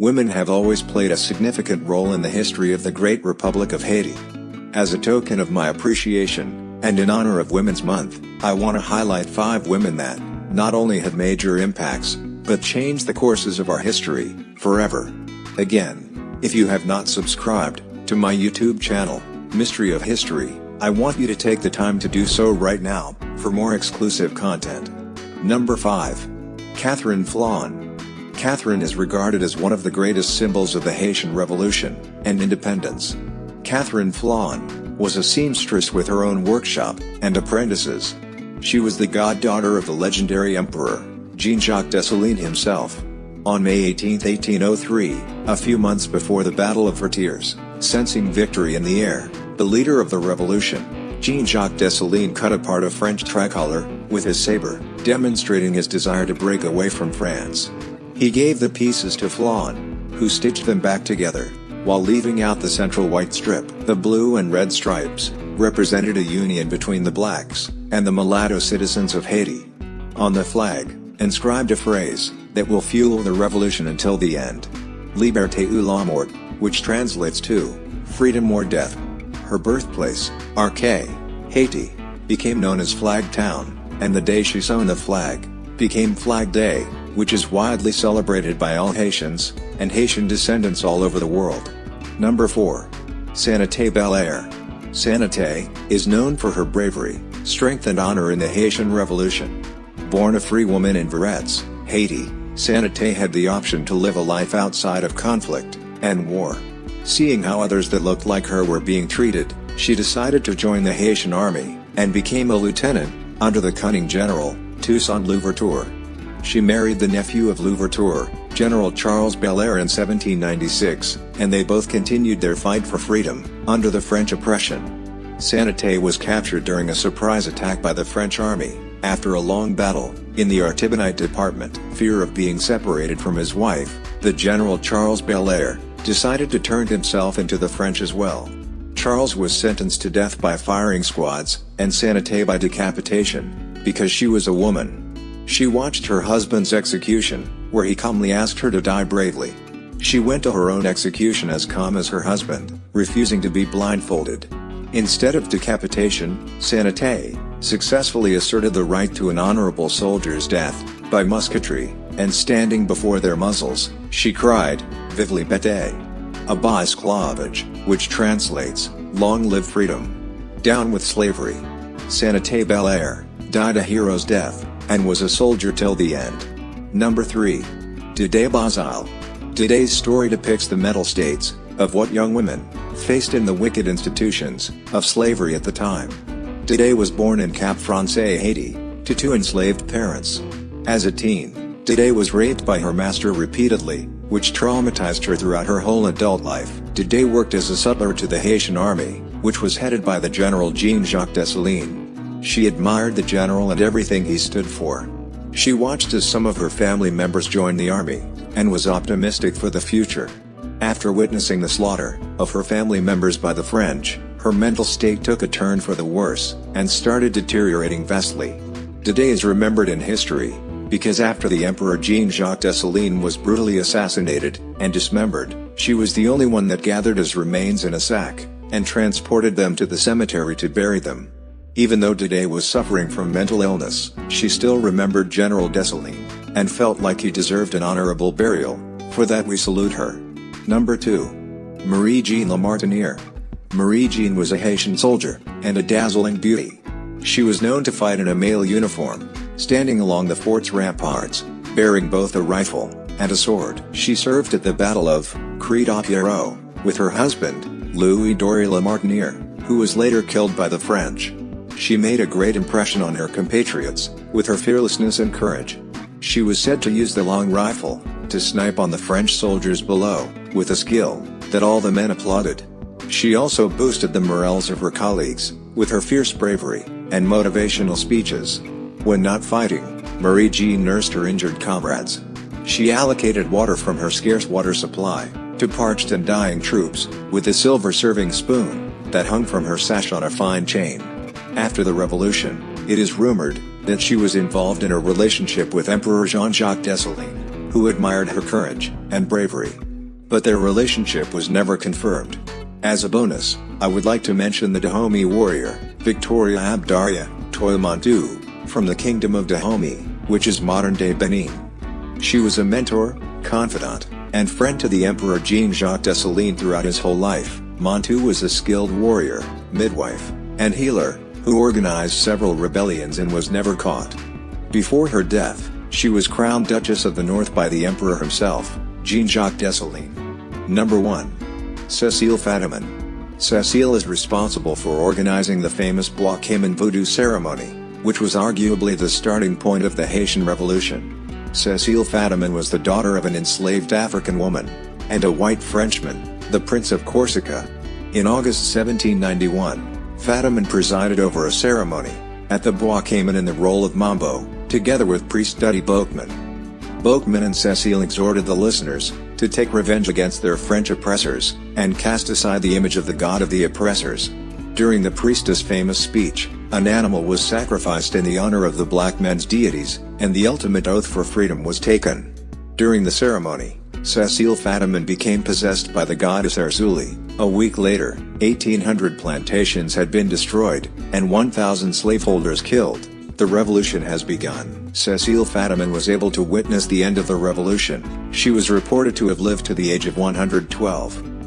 Women have always played a significant role in the history of the Great Republic of Haiti. As a token of my appreciation, and in honor of Women's Month, I want to highlight five women that, not only had major impacts, but changed the courses of our history, forever. Again, if you have not subscribed, to my YouTube channel, Mystery of History, I want you to take the time to do so right now, for more exclusive content. Number 5. Catherine Flon. Catherine is regarded as one of the greatest symbols of the Haitian Revolution and independence. Catherine Flon was a seamstress with her own workshop and apprentices. She was the goddaughter of the legendary emperor, Jean-Jacques Dessalines himself. On May 18, 1803, a few months before the Battle of Vertières, sensing victory in the air, the leader of the revolution, Jean-Jacques Dessalines cut apart a French tricolor, with his saber, demonstrating his desire to break away from France. He gave the pieces to Flon, who stitched them back together, while leaving out the central white strip. The blue and red stripes represented a union between the blacks and the mulatto citizens of Haiti. On the flag, inscribed a phrase that will fuel the revolution until the end. Liberté ou la mort, which translates to freedom or death. Her birthplace, Arcahaie, Haiti, became known as Flag Town, and the day she sewn the flag became Flag Day which is widely celebrated by all Haitians, and Haitian descendants all over the world. Number 4. Sanité Belair. Sanité, is known for her bravery, strength and honor in the Haitian Revolution. Born a free woman in Verrettes, Haiti, Sanité had the option to live a life outside of conflict and war. Seeing how others that looked like her were being treated, she decided to join the Haitian army, and became a lieutenant, under the cunning general, Toussaint Louverture. She married the nephew of Louverture, General Charles Belair in 1796, and they both continued their fight for freedom, under the French oppression. Sanité was captured during a surprise attack by the French army, after a long battle, in the Artibonite department. Fear of being separated from his wife, the General Charles Belair, decided to turn himself into the French as well. Charles was sentenced to death by firing squads, and Sanité by decapitation, because she was a woman. She watched her husband's execution, where he calmly asked her to die bravely. She went to her own execution as calm as her husband, refusing to be blindfolded. Instead of decapitation, Sanité successfully asserted the right to an honorable soldier's death, by musketry, and standing before their muzzles, she cried, Vive liberté! Abat esclavage, which translates, Long live freedom! Down with slavery! Sanité Belair, died a hero's death, and was a soldier till the end. Number 3. Dede Bazile. Dede's story depicts the mental states of what young women faced in the wicked institutions of slavery at the time. Dede was born in Cap Francais, Haiti, to two enslaved parents. As a teen, Dede was raped by her master repeatedly, which traumatized her throughout her whole adult life. Dede worked as a sutler to the Haitian army, which was headed by the General Jean-Jacques Dessalines. She admired the general and everything he stood for. She watched as some of her family members joined the army, and was optimistic for the future. After witnessing the slaughter of her family members by the French, her mental state took a turn for the worse, and started deteriorating vastly. Today is remembered in history, because after the Emperor Jean-Jacques Dessalines was brutally assassinated, and dismembered, she was the only one that gathered his remains in a sack, and transported them to the cemetery to bury them. Even though Dede was suffering from mental illness, she still remembered General Dessalines, and felt like he deserved an honorable burial, for that we salute her. Number 2. Marie-Jeanne Lamartiniere. Marie-Jeanne was a Haitian soldier, and a dazzling beauty. She was known to fight in a male uniform, standing along the fort's ramparts, bearing both a rifle and a sword. She served at the Battle of Crête-à-Pierrot, with her husband, Louis Daure Lamartiniere, who was later killed by the French. She made a great impression on her compatriots, with her fearlessness and courage. She was said to use the long rifle, to snipe on the French soldiers below, with a skill, that all the men applauded. She also boosted the morals of her colleagues, with her fierce bravery, and motivational speeches. When not fighting, Marie Jean nursed her injured comrades. She allocated water from her scarce water supply, to parched and dying troops, with a silver serving spoon, that hung from her sash on a fine chain. After the revolution, it is rumored that she was involved in a relationship with Emperor Jean-Jacques Dessalines, who admired her courage and bravery. but their relationship was never confirmed. As a bonus, I would like to mention the Dahomey warrior, Victoria Abdaraya, Toymantu, from the Kingdom of Dahomey, which is modern-day Benin. She was a mentor, confidant, and friend to the Emperor Jean-Jacques Dessalines throughout his whole life. Montou was a skilled warrior, midwife, and healer, who organized several rebellions and was never caught. Before her death, she was crowned Duchess of the North by the Emperor himself, Jean-Jacques Dessalines. Number 1. Cécile Fatiman. Cécile is responsible for organizing the famous Bois Cayman voodoo ceremony, which was arguably the starting point of the Haitian Revolution. Cécile Fatiman was the daughter of an enslaved African woman, and a white Frenchman, the Prince of Corsica. In August 1791, Fatiman presided over a ceremony, at the Bois Cayman in the role of Mambo, together with priest Dutty Boukman. Boukman and Cécile exhorted the listeners, to take revenge against their French oppressors, and cast aside the image of the god of the oppressors. During the priestess' famous speech, an animal was sacrificed in the honor of the black men's deities, and the ultimate oath for freedom was taken. During the ceremony, Cécile Fatiman became possessed by the goddess Erzulie. A week later, 1,800 plantations had been destroyed, and 1,000 slaveholders killed. The revolution has begun. Cécile Fatiman was able to witness the end of the revolution. She was reported to have lived to the age of 112.